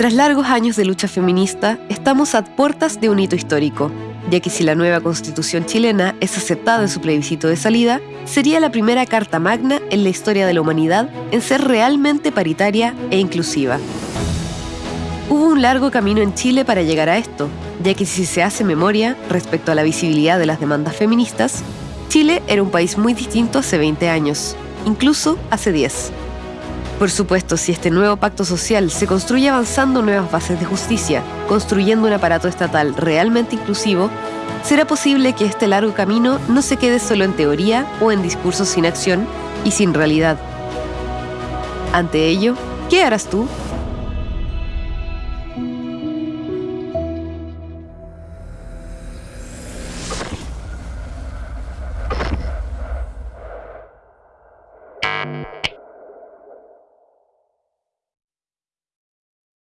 Tras largos años de lucha feminista, estamos a puertas de un hito histórico, ya que si la nueva constitución chilena es aceptada en su plebiscito de salida, sería la primera carta magna en la historia de la humanidad en ser realmente paritaria e inclusiva. Hubo un largo camino en Chile para llegar a esto, ya que si se hace memoria respecto a la visibilidad de las demandas feministas, Chile era un país muy distinto hace 20 años, incluso hace 10. Por supuesto, si este nuevo pacto social se construye avanzando nuevas bases de justicia, construyendo un aparato estatal realmente inclusivo, será posible que este largo camino no se quede solo en teoría o en discursos sin acción y sin realidad. Ante ello, ¿qué harás tú?